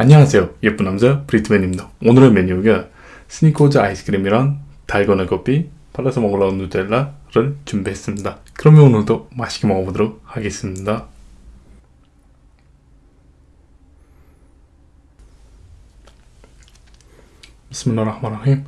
안녕하세요. 예쁜 남자 브리트맨입니다. 오늘의 메뉴가 스니커즈 아이스크림이랑 달고나 커피 발라서 먹으려는 누텔라를 준비했습니다. 그러면 오늘도 맛있게 먹어보도록 하겠습니다. 비스밀라흐마라힘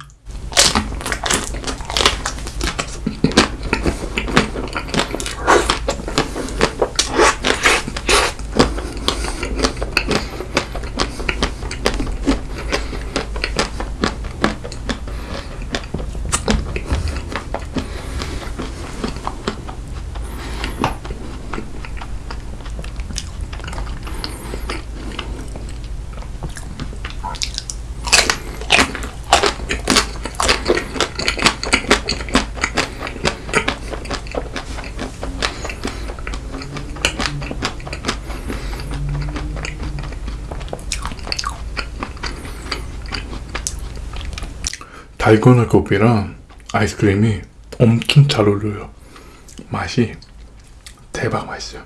달고나 커피랑 아이스크림이 엄청 잘 어울려요. 맛이 대박 맛있어요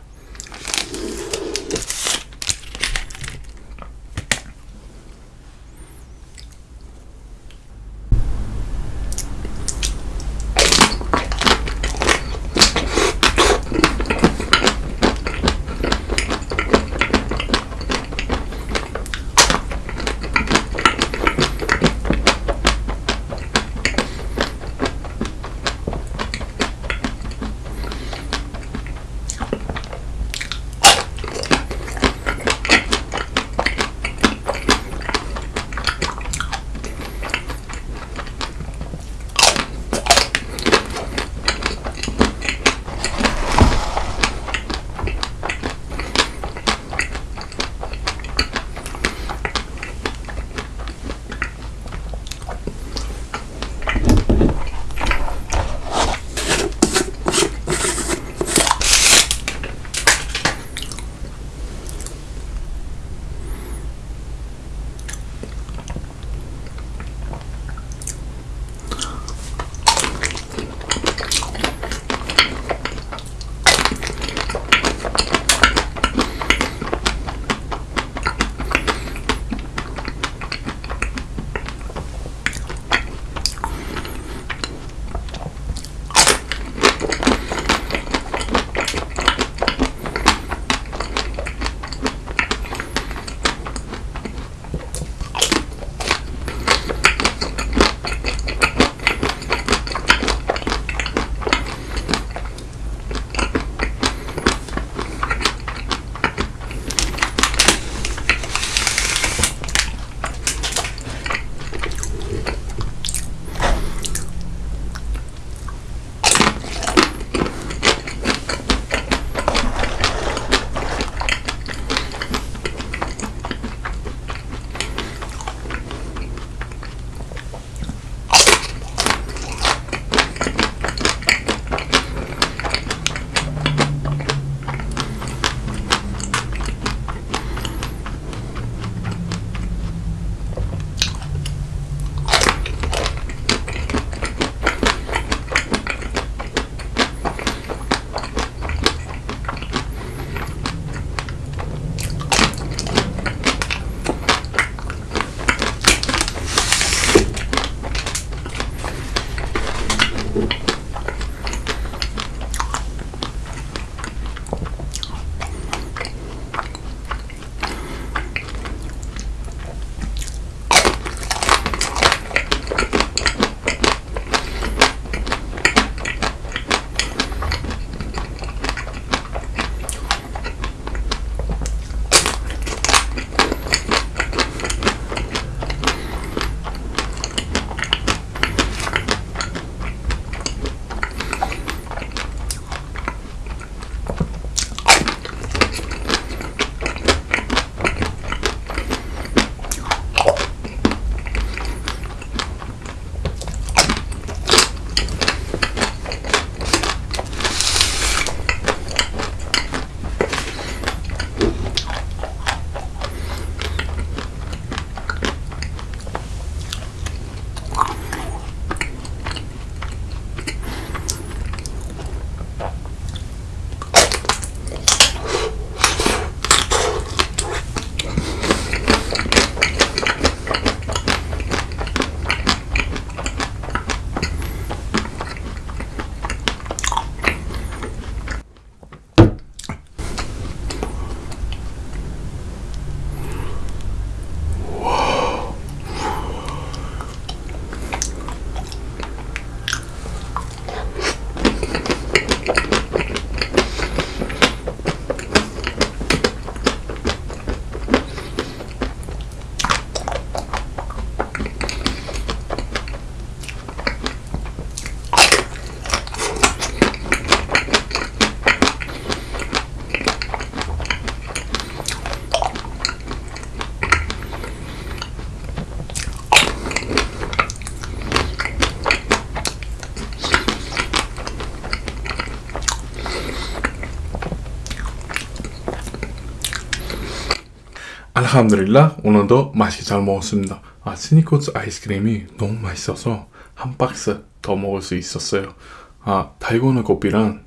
알함드릴라 오늘도 맛있게 잘 먹었습니다. 아 스니커즈 아이스크림이 너무 맛있어서 한 박스 더 먹을 수 있었어요. 아 달고나 커피랑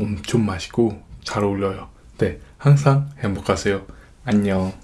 엄청 맛있고 잘 어울려요. 네 항상 행복하세요. 안녕.